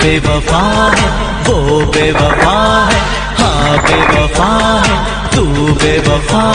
بے وفا ہے وہ بے وفا ہے ہاں بے وفا ہے تو بے وفا